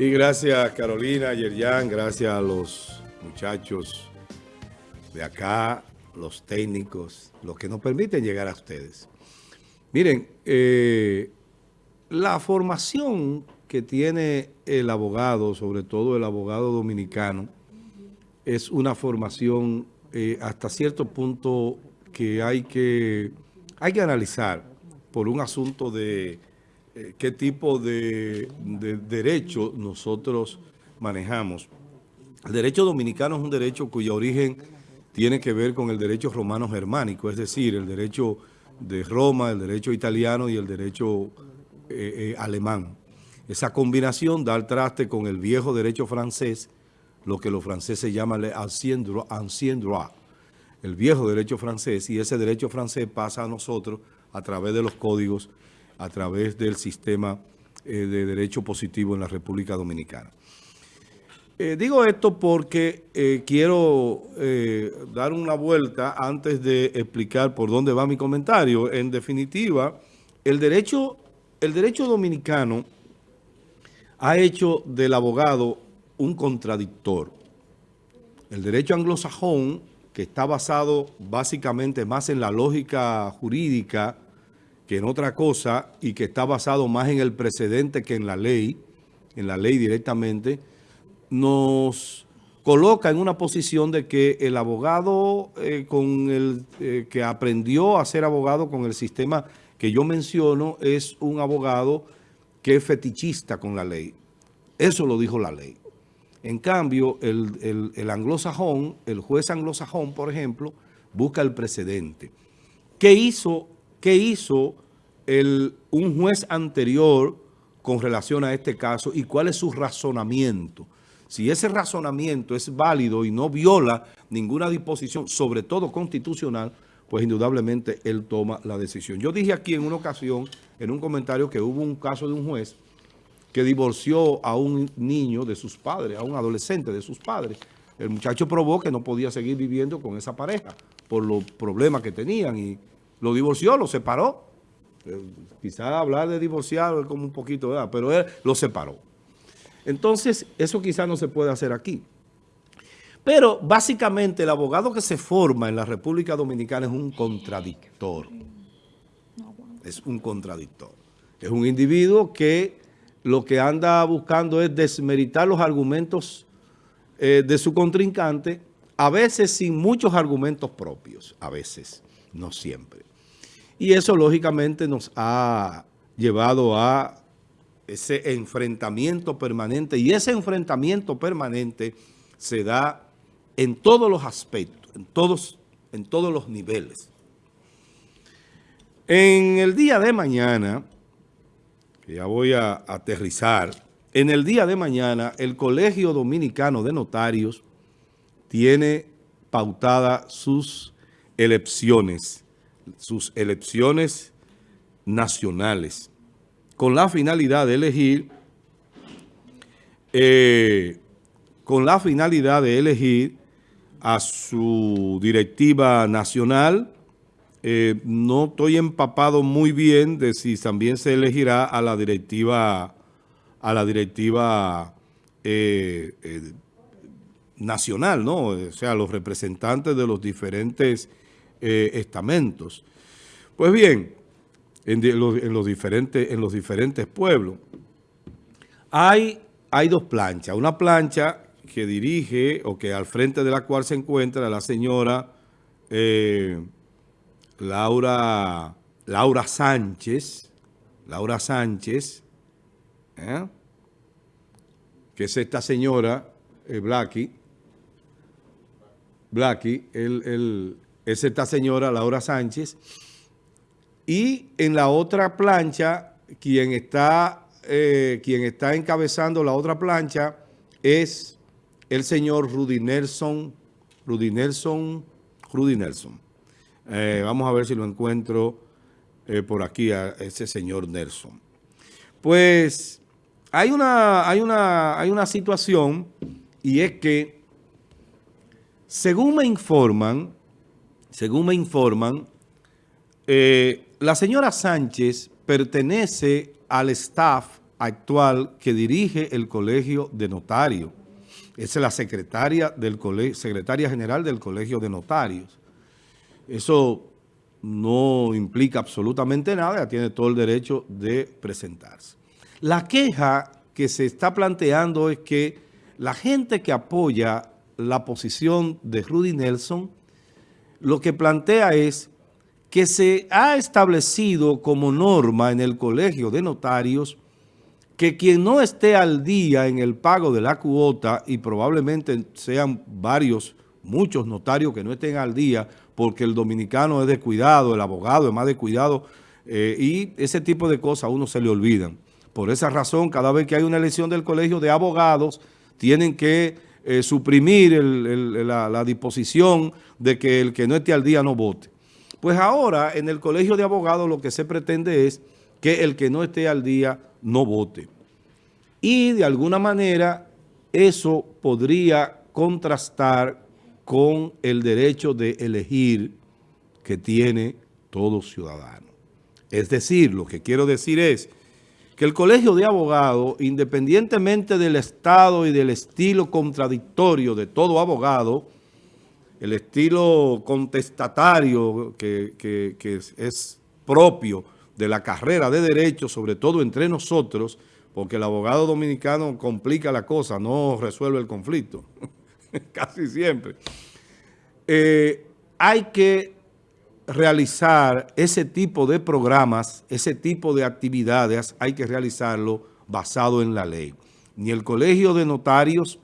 Y gracias Carolina, Yerjan, gracias a los muchachos de acá, los técnicos, los que nos permiten llegar a ustedes. Miren, eh, la formación que tiene el abogado, sobre todo el abogado dominicano, es una formación eh, hasta cierto punto que hay que, hay que analizar por un asunto de qué tipo de, de derecho nosotros manejamos. El derecho dominicano es un derecho cuyo origen tiene que ver con el derecho romano germánico, es decir, el derecho de Roma, el derecho italiano y el derecho eh, alemán. Esa combinación da al traste con el viejo derecho francés, lo que los franceses llaman el ancien droit, el viejo derecho francés, y ese derecho francés pasa a nosotros a través de los códigos, a través del sistema eh, de derecho positivo en la República Dominicana. Eh, digo esto porque eh, quiero dar una vuelta antes de explicar por dónde va mi comentario. En definitiva, el derecho, el derecho dominicano ha hecho del abogado un contradictor. El derecho anglosajón, que está basado básicamente más en la lógica jurídica que en otra cosa y que está basado más en el precedente que en la ley, en la ley directamente, nos coloca en una posición de que el abogado eh, con el, eh, que aprendió a ser abogado con el sistema que yo menciono es un abogado que es fetichista con la ley. Eso lo dijo la ley. En cambio, el, anglosajón, el juez anglosajón, por ejemplo, busca el precedente. ¿Qué hizo, qué hizo un juez anterior con relación a este caso y cuál es su razonamiento? Si ese razonamiento es válido y no viola ninguna disposición, sobre todo constitucional, pues indudablemente él toma la decisión. Yo dije aquí en una ocasión, en un comentario, que hubo un caso de un juez que divorció a un niño de sus padres, a un adolescente de sus padres. El muchacho probó que no podía seguir viviendo con esa pareja por los problemas que tenían y lo divorció, lo separó. Eh, quizás hablar de divorciar es como un poquito, ¿verdad? pero él lo separó. Entonces, eso quizás no se puede hacer aquí. Pero básicamente el abogado que se forma en la República Dominicana es un contradictor. Es un contradictor. Es un individuo que lo que anda buscando es desmeritar los argumentos eh, de su contrincante, a veces sin muchos argumentos propios, a veces, no siempre. Y eso lógicamente nos ha llevado a ese enfrentamiento permanente y ese enfrentamiento permanente se da en todos los aspectos, en todos, en todos los niveles. En el día de mañana ya voy a aterrizar. En el día de mañana, el Colegio Dominicano de Notarios tiene pautadas sus elecciones, sus elecciones nacionales, con la finalidad de elegir, eh, con la finalidad de elegir a su directiva nacional, eh, no estoy empapado muy bien de si también se elegirá a la directiva a la directiva eh, nacional, ¿no? O sea, los representantes de los diferentes estamentos. Pues bien, en, los, diferentes, en los diferentes pueblos, hay, hay dos planchas. Una plancha que dirige o que al frente de la cual se encuentra la señora... Laura, Laura Sánchez, Laura Sánchez, ¿eh? que es esta señora, eh, Blacky, Blacky, es esta señora Laura Sánchez, y en la otra plancha, quien está, eh, quien está encabezando la otra plancha es el señor Rudy Nelson, Rudy Nelson, Rudy Nelson. Eh, vamos a ver si lo encuentro eh, por aquí a ese señor Nelson. Pues hay una, hay una, hay una situación y es que según me informan, según me informan, eh, la señora Sánchez pertenece al staff actual que dirige el Colegio de Notarios. Es la secretaria, del secretaria general del Colegio de Notarios. Eso no implica absolutamente nada, tiene todo el derecho de presentarse. La queja que se está planteando es que la gente que apoya la posición de Rudy Nelson, lo que plantea es que se ha establecido como norma en el Colegio de Notarios que quien no esté al día en el pago de la cuota, y probablemente sean varios, muchos notarios que no estén al día, porque el dominicano es descuidado, el abogado es más descuidado, eh, y ese tipo de cosas a uno se le olvidan. Por esa razón, cada vez que hay una elección del colegio de abogados, tienen que eh, suprimir la disposición de que el que no esté al día no vote. Pues ahora en el colegio de abogados lo que se pretende es que el que no esté al día no vote. Y de alguna manera eso podría contrastar con el derecho de elegir que tiene todo ciudadano. Es decir, lo que quiero decir es que el colegio de abogados, independientemente del estado y del estilo contradictorio de todo abogado, el estilo contestatario que, es, propio de la carrera de derecho, sobre todo entre nosotros, porque el abogado dominicano complica la cosa, no resuelve el conflicto, casi siempre. Eh, hay que realizar ese tipo de programas, ese tipo de actividades, hay que realizarlo basado en la ley. Ni el Colegio de Notarios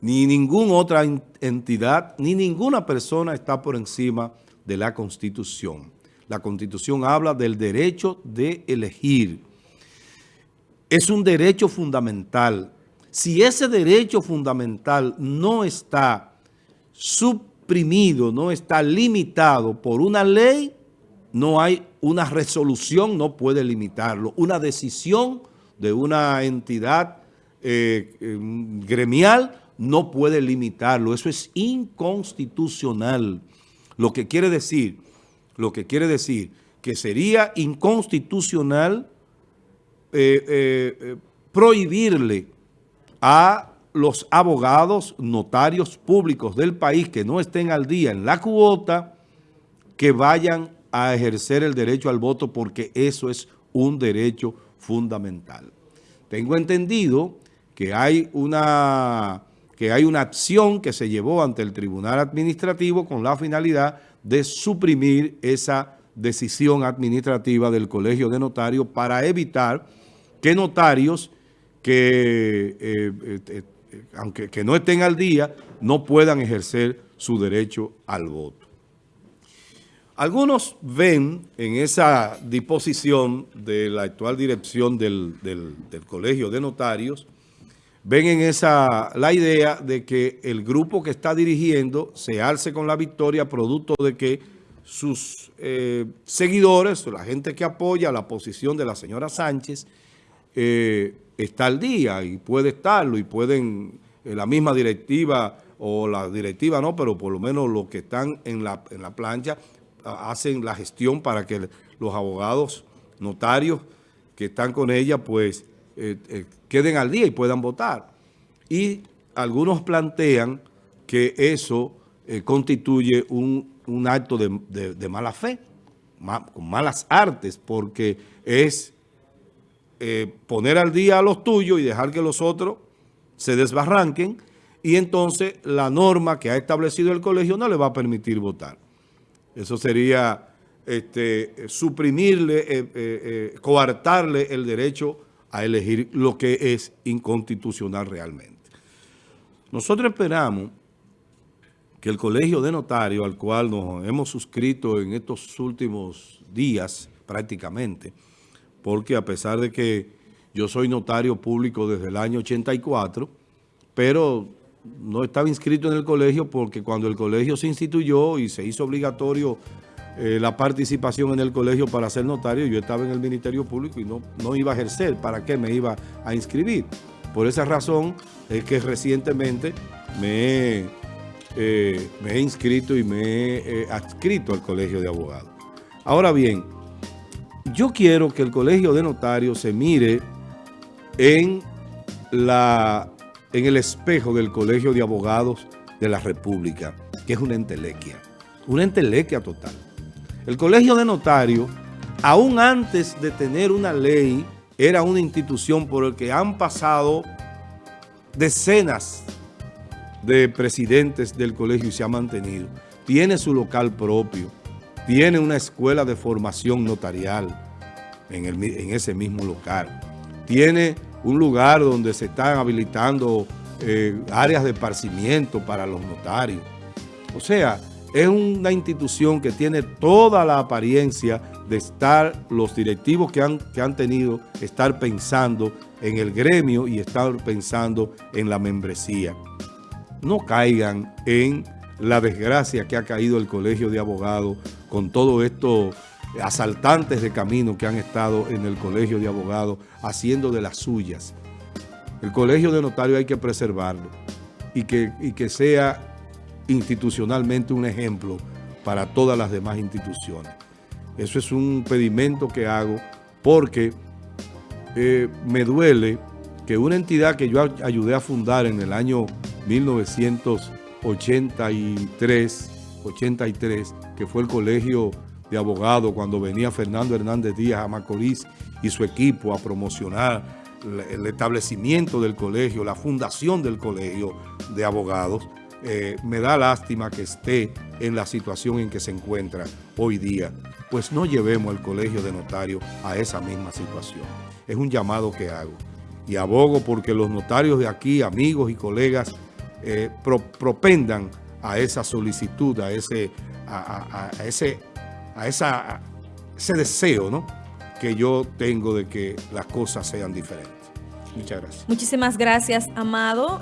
ni ninguna otra entidad, ni ninguna persona está por encima de la Constitución. La Constitución habla del derecho de elegir. Es un derecho fundamental. Si ese derecho fundamental no está no está limitado por una ley, no hay una resolución, no puede limitarlo. Una decisión de una entidad eh, eh, gremial no puede limitarlo. Eso es inconstitucional. Lo que quiere decir, lo que quiere decir que sería inconstitucional eh, eh, prohibirle a los abogados, notarios públicos del país que no estén al día en la cuota, que vayan a ejercer el derecho al voto porque eso es un derecho fundamental. Tengo entendido que hay una que hay una acción que se llevó ante el Tribunal Administrativo con la finalidad de suprimir esa decisión administrativa del Colegio de Notarios para evitar que notarios que, eh, eh, aunque que no estén al día, no puedan ejercer su derecho al voto. Algunos ven en esa disposición de la actual dirección del Colegio de Notarios ven en esa la idea de que el grupo que está dirigiendo se alce con la victoria producto de que sus eh, seguidores, la gente que apoya la posición de la señora Sánchez, eh, está al día y puede estarlo y pueden, eh, la misma directiva o la directiva no, pero por lo menos los que están en la, en la plancha hacen la gestión para que los abogados notarios que están con ella pues queden al día y puedan votar. Y algunos plantean que eso eh, constituye un, acto de, mala fe, con malas artes, porque es eh, poner al día a los tuyos y dejar que los otros se desbarranquen y entonces la norma que ha establecido el colegio no le va a permitir votar. Eso sería este, suprimirle, eh, coartarle el derecho a elegir lo que es inconstitucional realmente. Nosotros esperamos que el Colegio de Notarios, al cual nos hemos suscrito en estos últimos días prácticamente, porque a pesar de que yo soy notario público desde el año 84, pero no estaba inscrito en el colegio porque cuando el colegio se instituyó y se hizo obligatorio eh, la participación en el colegio para ser notario, yo estaba en el Ministerio Público y no, no iba a ejercer, ¿para qué me iba a inscribir? Por esa razón es que recientemente me, eh, he inscrito y me he eh, adscrito al Colegio de Abogados. Ahora bien, yo quiero que el Colegio de Notarios se mire en, la, en el espejo del Colegio de Abogados de la República, que es una entelequia, una entelequia total. El Colegio de Notarios, aún antes de tener una ley, era una institución por la que han pasado decenas de presidentes del colegio y se ha mantenido. Tiene su local propio, tiene una escuela de formación notarial en, en ese mismo local, tiene un lugar donde se están habilitando eh, áreas de esparcimiento para los notarios. O sea, es una institución que tiene toda la apariencia de estar, los directivos que han, que han tenido, estar pensando en el gremio y estar pensando en la membresía. No caigan en la desgracia que ha caído el Colegio de Abogados con todo estos asaltantes de camino que han estado en el Colegio de Abogados haciendo de las suyas. El colegio de notarios hay que preservarlo y que, que sea institucionalmente un ejemplo para todas las demás instituciones. Eso es un pedimento que hago porque eh, me duele que una entidad que yo ayudé a fundar en el año 1983, 83, que fue el Colegio de Abogados, cuando venía Fernando Hernández Díaz a Macorís y su equipo a promocionar el establecimiento del colegio, la fundación del colegio de abogados, eh, me da lástima que esté en la situación en que se encuentra hoy día. Pues no llevemos el colegio de notarios a esa misma situación. Es un llamado que hago. Y abogo porque los notarios de aquí, amigos y colegas, eh, propendan a esa solicitud, a ese, a, ese, a esa, ese deseo, ¿no? que yo tengo de que las cosas sean diferentes. Muchas gracias. Muchísimas gracias, Amado.